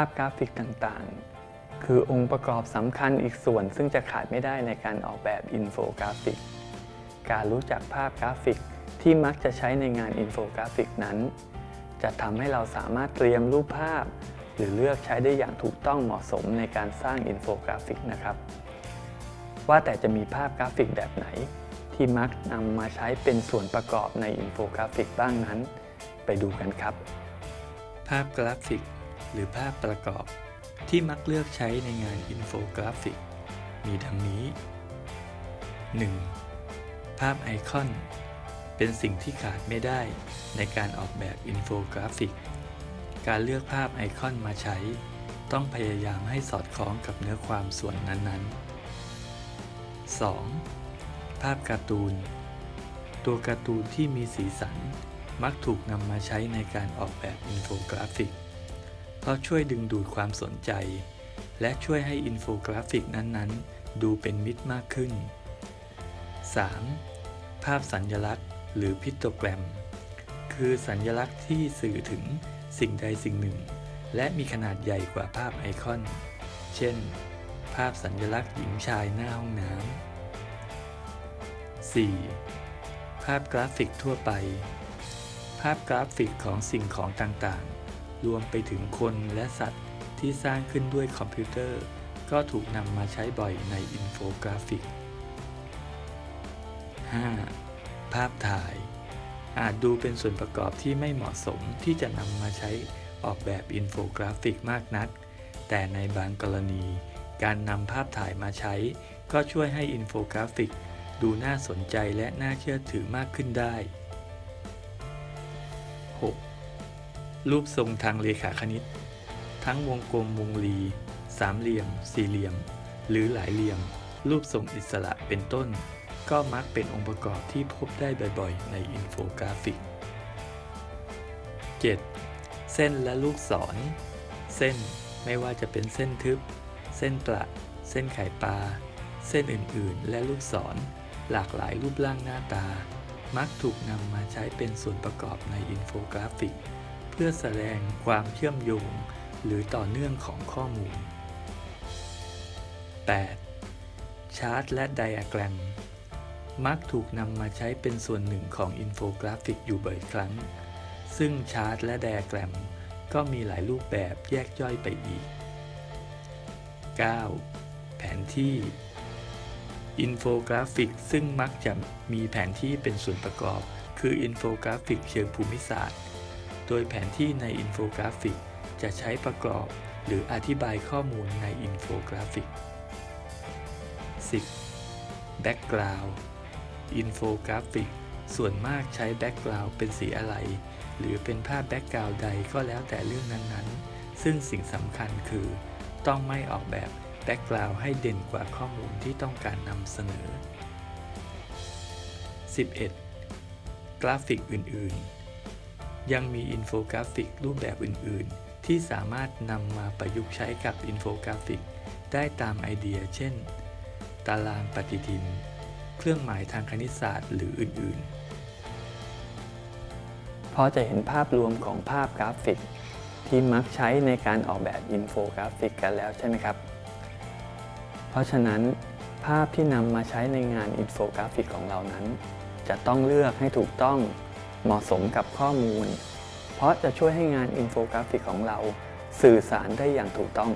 าพกราฟิกต่างๆ คือองค์ประกอบสำคัญอีกส่วนซึ่งจะขาดไม่ได้ในการออกแบบอินโฟกราฟิก การรู้จักภาพกราฟิกที่มักจะใช้ในงานอินโฟกราฟิกนั้น จะทำให้เราสามารถเตรียมรูปภาพ หรือเลือกใช้ได้อย่างถูกต้องเหมาะสมในการสร้างอินโฟกราฟิกนะครับ ว่าแต่จะมีภาพกราฟิกแบบไหน ที่มักนำมาใช้เป็นส่วนประกอบในอินโฟกราฟิกบ้างนั้น ไปดูกันครับ ภาพกราฟิก หรือภาพประกอบ ที่มักเลือกใช้ในงานอินโฟกราฟิก มีดังนี้ 1. ภาพไอคอน เป็นสิ่งที่ขาดไม่ได้ในการออกแบบอินโฟกราฟิก การเลือกภาพไอคอนมาใช้ ต้องพยายามให้สอดคล้องกับเนื้อความส่วนนั้นๆ 2. ภาพการ์ตูน ตัวการ์ตูนที่มีสีสันมักถูกนำมาใช้ในการออกแบบอินโฟกราฟิก เพราะช่วยดึงดูดความสนใจ และช่วยให้อินโฟกราฟิกนั้นๆ ดูเป็นมิตรมากขึ้น 3. ภาพสัญญลักษณ์ หรือ pictogram คือสัญญลักษณ์ที่สื่อถึงสิ่งใดสิ่งหนึ่ง และมีขนาดใหญ่กว่าภาพไอคอน เช่น ภาพสัญญลักษณ์หญิงชายหน้าห้องน้ำ 4. ภาพกราฟิกทั่วไป ภาพกราฟิกของสิ่งของต่างๆ รวมไปถึงคนและสัตว์ที่สร้างขึ้นด้วยคอมพิวเตอร์ ก็ถูกนำมาใช้บ่อยในอินโฟกราฟิก 5. ภาพถ่าย อาจดูเป็นส่วนประกอบที่ไม่เหมาะสมที่จะนำมาใช้ออกแบบอินโฟกราฟิกมากนัก แต่ในบางกรณี การนำภาพถ่ายมาใช้ ก็ช่วยให้อินโฟกราฟิก ดูน่าสนใจและน่าเชื่อถือมากขึ้นได้ 6. รูปทรงทางเรขาคณิต ทั้งวงกลมวงรี สามเหลี่ยม สี่เหลี่ยม หรือหลายเหลี่ยม รูปทรงอิสระเป็นต้น ก็มักเป็นองค์ประกอบที่พบได้บ่อยๆ ในอินโฟกราฟิก 7. เส้นและลูกศร เส้นไม่ว่าจะเป็นเส้นทึบ เส้นประ เส้นไข่ปลา เส้นอื่นๆ และลูกศร หลากหลายรูปร่างหน้าตา มักถูกนำมาใช้เป็นส่วนประกอบในอินโฟกราฟิก เพื่อแสดงความเชื่อมโยง หรือต่อเนื่องของข้อมูล 8. ชาร์ตและไดอะแกรม มักถูกนำมาใช้เป็นส่วนหนึ่งของอินโฟกราฟิกอยู่บ่อยครั้ง ซึ่งชาร์ตและไดอะแกรม ก็มีหลายรูปแบบแยกย่อยไปอีก 9. แผนที่ อินโฟกราฟิกซึ่งมักจะมีแผนที่เป็นส่วนประกอบ คืออินโฟกราฟิกเชิงภูมิศาสตร์ โดยแผนที่ในอินโฟกราฟิก จะใช้ประกอบหรืออธิบายข้อมูลในอินโฟกราฟิก 10. แบ็กกราวด์อินโฟกราฟิก ส่วนมากใช้แบ็กกราวด์เป็นสีอะไร หรือเป็นภาพแบ็กกราวด์ใดก็แล้วแต่เรื่องนั้นๆ ซึ่งสิ่งสำคัญคือ ต้องไม่ออกแบบแบ็กกราวด์ให้เด่นกว่าข้อมูลที่ต้องการนำเสนอ 11. กราฟิกอื่นๆ ยังมีอินโฟกราฟิกรูปแบบอื่น ๆ ที่สามารถนำมาประยุกต์ใช้กับอินโฟกราฟิก ได้ตามไอเดีย เช่น ตารางปฏิทิน เครื่องหมายทางคณิตศาสตร์หรืออื่น ๆ พอจะเห็นภาพรวมของภาพกราฟิก ที่มักใช้ในการออกแบบอินโฟกราฟิกกันแล้วใช่ไหมครับ เพราะฉะนั้น ภาพที่นำมาใช้ในงานอินโฟกราฟิกของเรานั้น จะต้องเลือกให้ถูกต้อง เหมาะสมกับข้อมูล เพราะจะช่วยให้งานอินโฟกราฟิกของเรา สื่อสารได้อย่างถูกต้อง